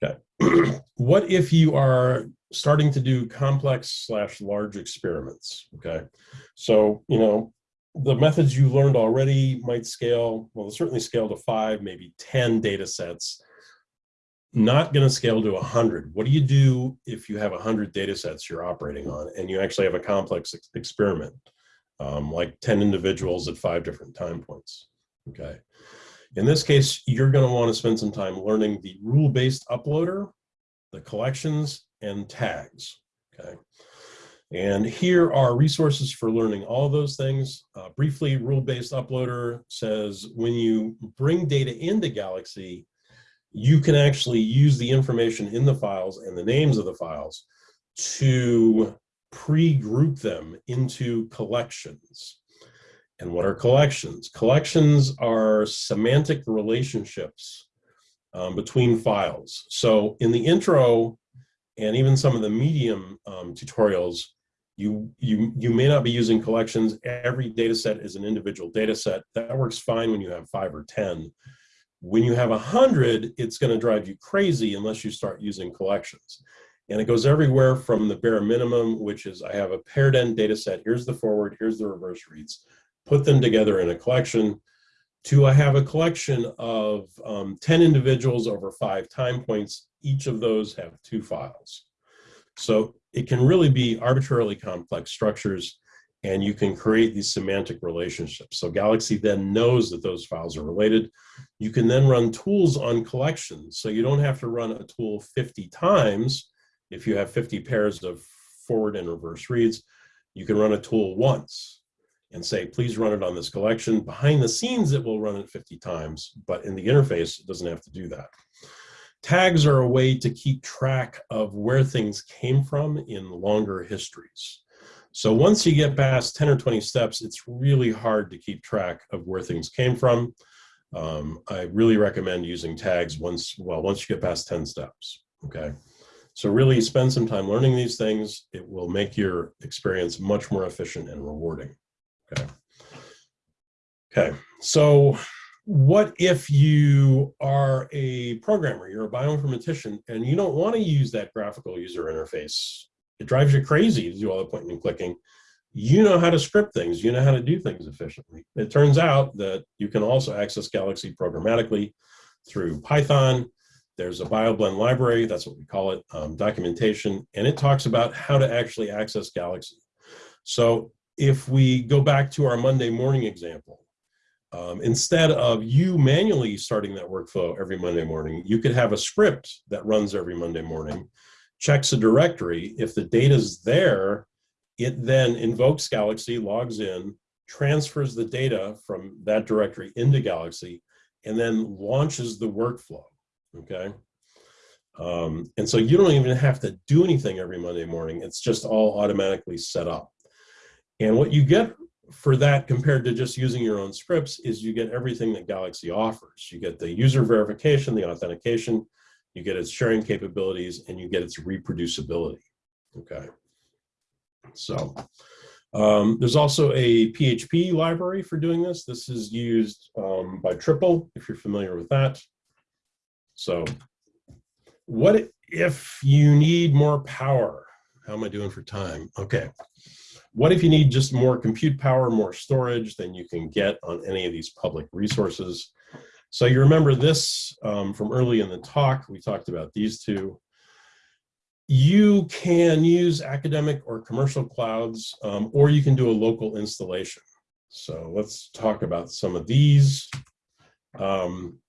Okay. what if you are starting to do complex slash large experiments? Okay. So, you know, the methods you learned already might scale, well, certainly scale to five, maybe 10 data sets, not going to scale to 100. What do you do if you have 100 data sets you're operating on and you actually have a complex ex experiment, um, like 10 individuals at five different time points? Okay. In this case, you're going to want to spend some time learning the rule-based uploader, the collections, and tags. Okay. And here are resources for learning all those things. Uh, briefly, rule-based uploader says when you bring data into Galaxy, you can actually use the information in the files and the names of the files to pre-group them into collections. And what are collections? Collections are semantic relationships um, between files. So in the intro and even some of the medium um, tutorials, you, you, you may not be using collections. Every data set is an individual data set. That works fine when you have five or 10. When you have a 100, it's going to drive you crazy unless you start using collections. And it goes everywhere from the bare minimum, which is I have a paired end data set. Here's the forward, here's the reverse reads. Put them together in a collection. To I have a collection of um, 10 individuals over five time points. Each of those have two files. So it can really be arbitrarily complex structures and you can create these semantic relationships. So Galaxy then knows that those files are related. You can then run tools on collections. So you don't have to run a tool 50 times. If you have 50 pairs of forward and reverse reads, you can run a tool once and say, please run it on this collection. Behind the scenes, it will run it 50 times, but in the interface, it doesn't have to do that. Tags are a way to keep track of where things came from in longer histories. So once you get past 10 or 20 steps, it's really hard to keep track of where things came from. Um, I really recommend using tags once, well, once you get past 10 steps, okay? So really spend some time learning these things. It will make your experience much more efficient and rewarding, okay? Okay, so what if you are a programmer, you're a bioinformatician, and you don't want to use that graphical user interface? It drives you crazy to do all the pointing and clicking. You know how to script things, you know how to do things efficiently. It turns out that you can also access Galaxy programmatically through Python. There's a BioBlend library, that's what we call it, um, documentation, and it talks about how to actually access Galaxy. So if we go back to our Monday morning example, um, instead of you manually starting that workflow every Monday morning, you could have a script that runs every Monday morning, checks a directory. If the data's there, it then invokes Galaxy, logs in, transfers the data from that directory into Galaxy, and then launches the workflow, okay? Um, and so you don't even have to do anything every Monday morning. It's just all automatically set up. And what you get for that compared to just using your own scripts is you get everything that Galaxy offers. You get the user verification, the authentication, you get its sharing capabilities, and you get its reproducibility. Okay. So um, there's also a PHP library for doing this. This is used um, by Tripal, if you're familiar with that. So what if you need more power? How am I doing for time? Okay. What if you need just more compute power, more storage than you can get on any of these public resources? So you remember this um, from early in the talk, we talked about these two. You can use academic or commercial clouds, um, or you can do a local installation. So let's talk about some of these. Um,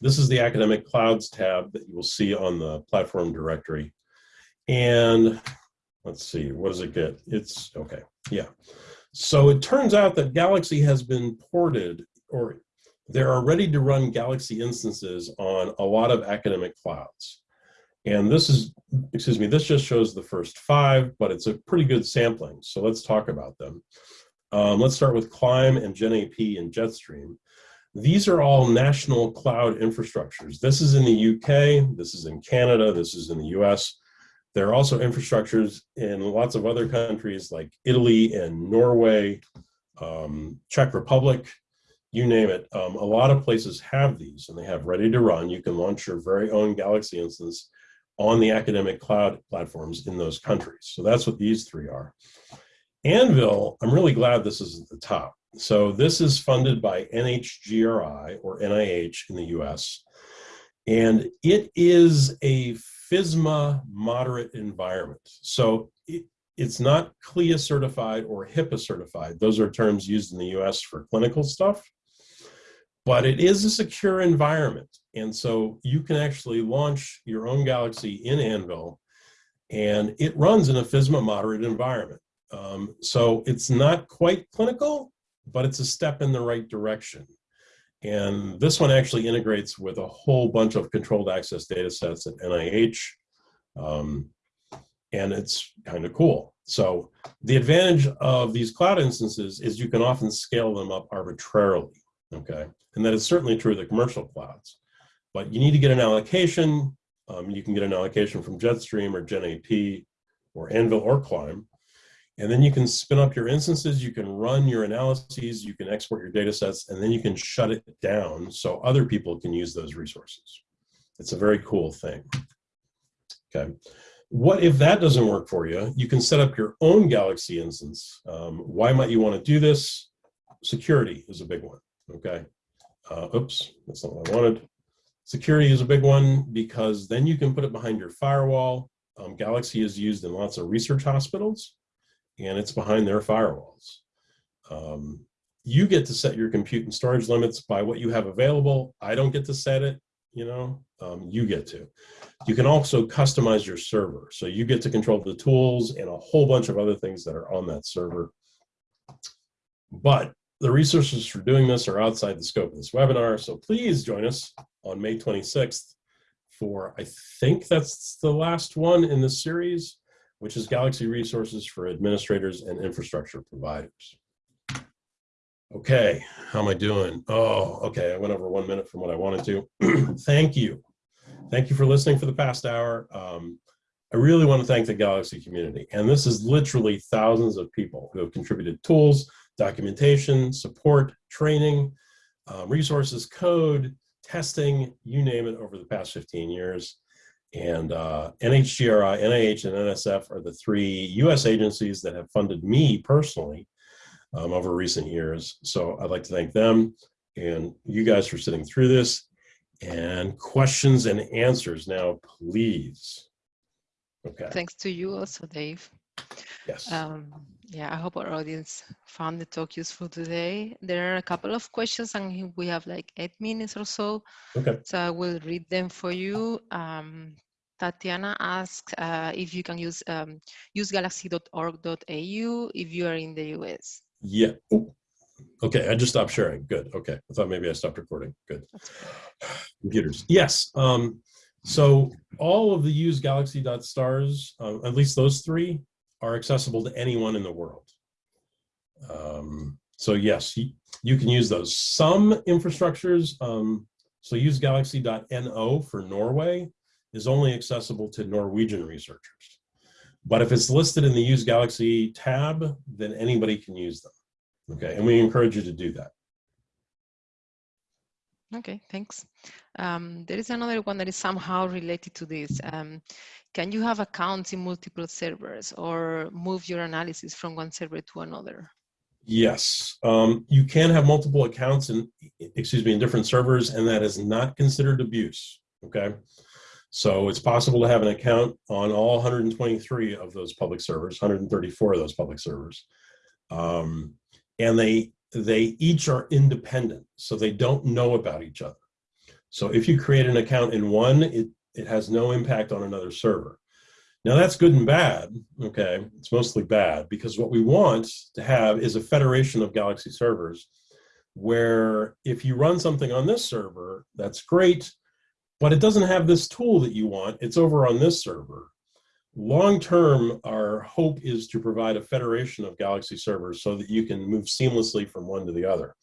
this is the academic clouds tab that you will see on the platform directory. And let's see, what does it get? It's, okay, yeah. So it turns out that Galaxy has been ported, or there are ready to run Galaxy instances on a lot of academic clouds. And this is, excuse me, this just shows the first five, but it's a pretty good sampling. So let's talk about them. Um, let's start with Climb and GenAP and Jetstream. These are all national cloud infrastructures. This is in the UK, this is in Canada, this is in the US. There are also infrastructures in lots of other countries like Italy and Norway, um, Czech Republic, you name it. Um, a lot of places have these and they have ready to run. You can launch your very own Galaxy instance on the academic cloud platforms in those countries. So that's what these three are. Anvil, I'm really glad this is at the top. So this is funded by NHGRI or NIH in the US. And it is a FISMA moderate environment. So it, it's not CLIA certified or HIPAA certified. Those are terms used in the US for clinical stuff. But it is a secure environment. And so you can actually launch your own Galaxy in Anvil and it runs in a FISMA moderate environment. Um, so it's not quite clinical, but it's a step in the right direction. And this one actually integrates with a whole bunch of controlled access data sets at NIH. Um, and it's kind of cool. So the advantage of these cloud instances is you can often scale them up arbitrarily, okay? And that is certainly true of the commercial clouds. But you need to get an allocation. Um, you can get an allocation from Jetstream or GenAP or Anvil or Climb. And then you can spin up your instances, you can run your analyses, you can export your data sets, and then you can shut it down so other people can use those resources. It's a very cool thing. Okay. What if that doesn't work for you? You can set up your own Galaxy instance. Um, why might you want to do this? Security is a big one, okay? Uh, oops, that's not what I wanted. Security is a big one because then you can put it behind your firewall. Um, Galaxy is used in lots of research hospitals and it's behind their firewalls. Um, you get to set your compute and storage limits by what you have available. I don't get to set it, you know, um, you get to. You can also customize your server. So you get to control the tools and a whole bunch of other things that are on that server. But the resources for doing this are outside the scope of this webinar. So please join us on May 26th for, I think that's the last one in the series which is Galaxy Resources for Administrators and Infrastructure Providers. Okay, how am I doing? Oh, okay, I went over one minute from what I wanted to. thank you. Thank you for listening for the past hour. Um, I really want to thank the Galaxy community. And this is literally thousands of people who have contributed tools, documentation, support, training, um, resources, code, testing, you name it, over the past 15 years. And uh, NHGRI, NIH, and NSF are the three US agencies that have funded me personally um, over recent years. So I'd like to thank them and you guys for sitting through this. And questions and answers now, please. Okay. Thanks to you also, Dave. Yes. Um, yeah, I hope our audience found the talk useful today. There are a couple of questions and we have like eight minutes or so. Okay. So I will read them for you. Um, Tatiana asks uh, if you can use um, use galaxy.org.au if you are in the US. Yeah. Oh. Okay, I just stopped sharing. Good. Okay. I thought maybe I stopped recording. Good. Computers. Yes. Um, so all of the use galaxy.stars, uh, at least those three, are accessible to anyone in the world. Um, so yes, you, you can use those. Some infrastructures, um, so use galaxy.no for Norway is only accessible to Norwegian researchers. But if it's listed in the Use Galaxy tab, then anybody can use them. Okay, and we encourage you to do that. Okay, thanks. Um, there is another one that is somehow related to this. Um, can you have accounts in multiple servers or move your analysis from one server to another? Yes, um, you can have multiple accounts in, excuse me, in different servers, and that is not considered abuse. Okay, so it's possible to have an account on all 123 of those public servers, 134 of those public servers, um, and they they each are independent, so they don't know about each other. So if you create an account in one, it it has no impact on another server. Now that's good and bad, okay? It's mostly bad because what we want to have is a federation of Galaxy servers where if you run something on this server, that's great, but it doesn't have this tool that you want, it's over on this server. Long term, our hope is to provide a federation of Galaxy servers so that you can move seamlessly from one to the other.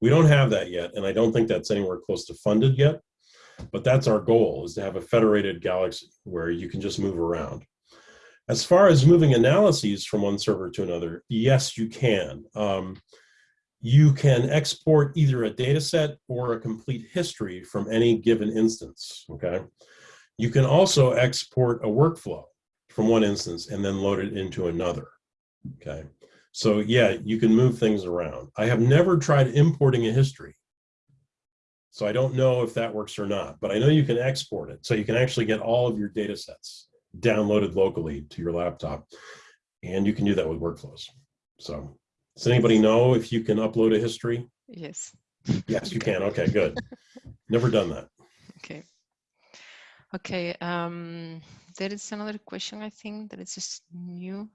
We don't have that yet, and I don't think that's anywhere close to funded yet. But that's our goal is to have a federated galaxy where you can just move around. As far as moving analyses from one server to another, yes, you can. Um, you can export either a data set or a complete history from any given instance, okay? You can also export a workflow from one instance and then load it into another, okay? So yeah, you can move things around. I have never tried importing a history. So I don't know if that works or not, but I know you can export it. So you can actually get all of your data sets downloaded locally to your laptop. And you can do that with workflows. So does anybody know if you can upload a history? Yes. Yes, you can. Okay, good. Never done that. Okay. Okay. Um, there is another question, I think, that is just new.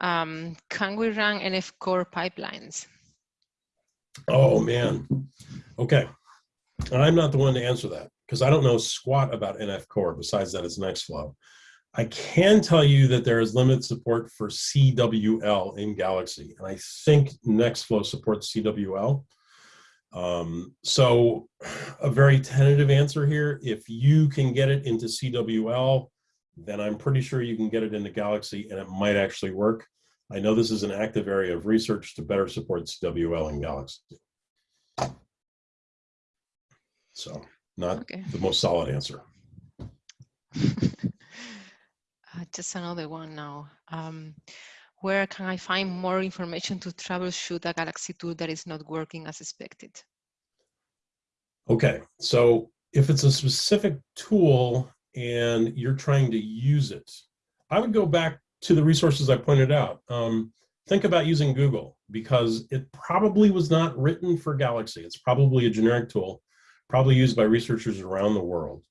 Um, can we run NF core pipelines? Oh, man. Okay. I'm not the one to answer that because I don't know squat about NF core besides that it's Nextflow. I can tell you that there is limited support for CWL in Galaxy, and I think Nextflow supports CWL. Um, so a very tentative answer here, if you can get it into CWL, then I'm pretty sure you can get it into Galaxy and it might actually work. I know this is an active area of research to better support CWL in Galaxy. So not Okay. the most solid answer. Uh, just another one now. Um, where can I find more information to troubleshoot a Galaxy tool that is not working as expected? Okay, so if it's a specific tool and you're trying to use it, I would go back to the resources I pointed out. Um, think about using Google because it probably was not written for Galaxy. It's probably a generic tool, probably used by researchers around the world.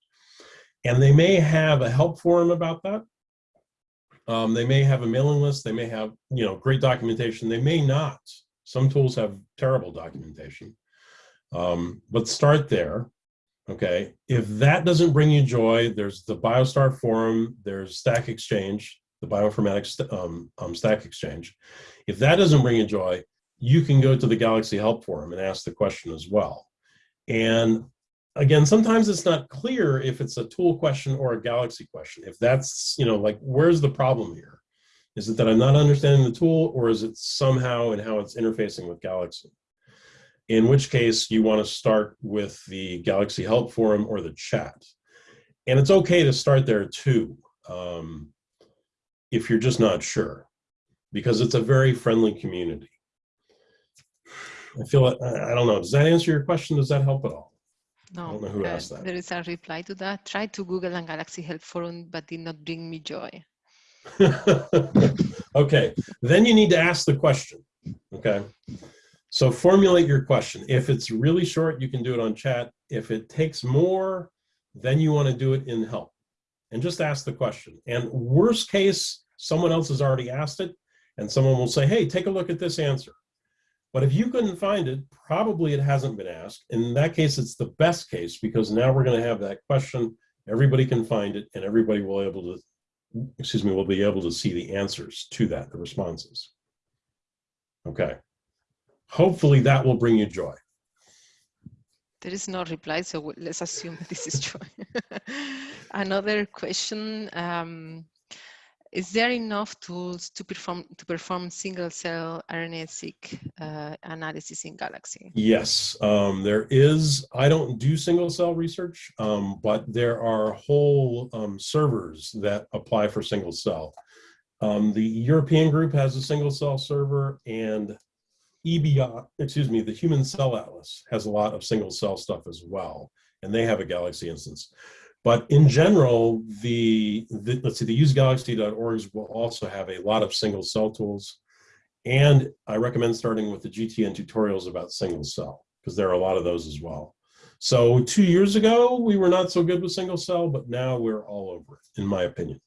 And they may have a help forum about that. Um, they may have a mailing list. They may have, you know, great documentation. They may not. Some tools have terrible documentation. Um, but start there. Okay. If that doesn't bring you joy, there's the BioStar forum, there's Stack Exchange, the bioinformatics um, um, Stack Exchange. If that doesn't bring you joy, you can go to the Galaxy Help Forum and ask the question as well. And again, sometimes it's not clear if it's a tool question or a Galaxy question. If that's, you know, like, where's the problem here? Is it that I'm not understanding the tool or is it somehow and how it's interfacing with Galaxy? In which case you want to start with the Galaxy Help Forum or the chat. And it's okay to start there too, um, if you're just not sure, because it's a very friendly community. I feel, I, I don't know, does that answer your question? Does that help at all? No, don't know who uh, asked that. there is a reply to that. Try to Google and Galaxy Help Forum, but did not bring me joy. okay, then you need to ask the question. Okay, so formulate your question. If it's really short, you can do it on chat. If it takes more, then you want to do it in help and just ask the question. And worst case, someone else has already asked it and someone will say, hey, take a look at this answer. But if you couldn't find it, probably it hasn't been asked. In that case, it's the best case because now we're going to have that question. Everybody can find it and everybody will able to, excuse me, will be able to see the answers to that, the responses. Okay. Hopefully that will bring you joy. There is no reply, so let's assume this is true. Another question, um, is there enough tools to perform to perform single cell RNA-seq uh, analysis in Galaxy? Yes, um, there is. I don't do single cell research, um, but there are whole um, servers that apply for single cell. Um, the European group has a single cell server and EBI, excuse me, the Human Cell Atlas has a lot of single cell stuff as well, and they have a Galaxy instance. But in general, the, the let's see, the usegalaxy.orgs will also have a lot of single cell tools. And I recommend starting with the GTN tutorials about single cell, because there are a lot of those as well. So two years ago, we were not so good with single cell, but now we're all over it, in my opinion.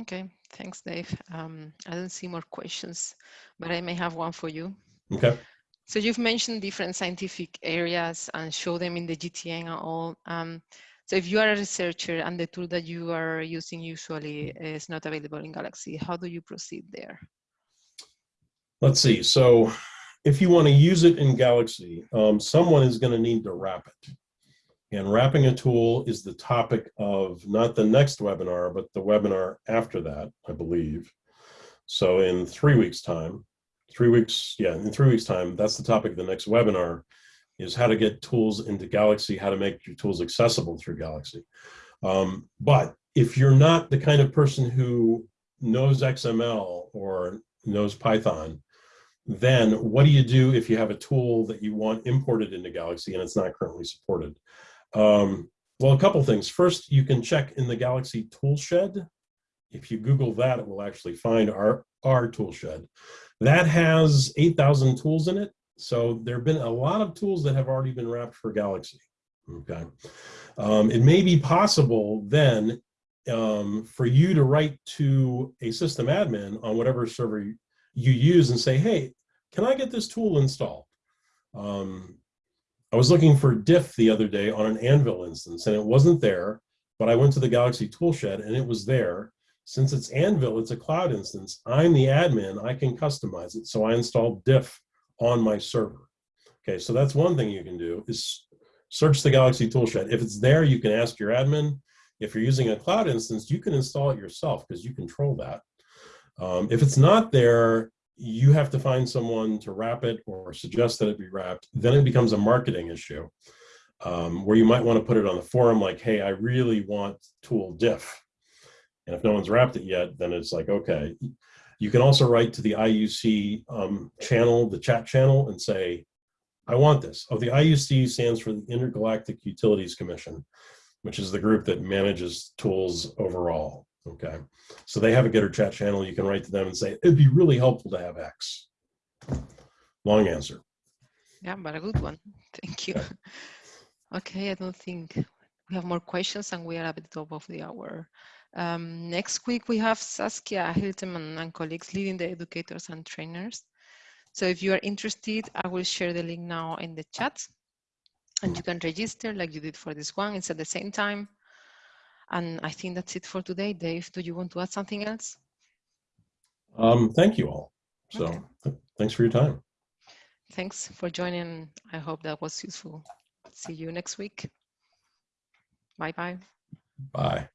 Okay, thanks, Dave. Um, I don't see more questions, but I may have one for you. Okay. So you've mentioned different scientific areas and show them in the GTN and all. Um, so if you are a researcher and the tool that you are using usually is not available in Galaxy, how do you proceed there? Let's see. So if you want to use it in Galaxy, um, someone is going to need to wrap it. And wrapping a tool is the topic of not the next webinar, but the webinar after that, I believe. So in three weeks' time, three weeks, yeah, in three weeks' time, that's the topic of the next webinar, is how to get tools into Galaxy, how to make your tools accessible through Galaxy. Um, but if you're not the kind of person who knows XML or knows Python, then what do you do if you have a tool that you want imported into Galaxy and it's not currently supported? Um, well, a couple things. First, you can check in the Galaxy toolshed. If you Google that, it will actually find our, our toolshed. That has 8,000 tools in it. So there have been a lot of tools that have already been wrapped for Galaxy. Okay. Um, it may be possible then um, for you to write to a system admin on whatever server you use and say, hey, can I get this tool installed? Um, I was looking for diff the other day on an Anvil instance and it wasn't there, but I went to the Galaxy toolshed and it was there. Since it's Anvil, it's a cloud instance. I'm the admin, I can customize it. So I installed diff on my server. Okay, so that's one thing you can do is search the Galaxy toolshed. If it's there, you can ask your admin. If you're using a cloud instance, you can install it yourself because you control that. Um, if it's not there, you have to find someone to wrap it or suggest that it be wrapped. Then it becomes a marketing issue um, where you might want to put it on the forum like, hey, I really want tool diff. And if no one's wrapped it yet, then it's like, okay. You can also write to the IUC um, channel, the chat channel, and say, I want this. Oh, the IUC stands for the Intergalactic Utilities Commission, which is the group that manages tools overall. Okay, so they have a Gitter chat channel. You can write to them and say, it'd be really helpful to have X. Long answer. Yeah, but a good one. Thank you. Okay, I don't think we have more questions and we are at the top of the hour. Um, next week, we have Saskia Hiltemann and colleagues leading the educators and trainers. So if you are interested, I will share the link now in the chat and you can register like you did for this one. It's at the same time. And I think that's it for today. Dave, do you want to add something else? Um, thank you all. So Okay. th- thanks for your time. Thanks for joining. I hope that was useful. See you next week. Bye-bye. Bye.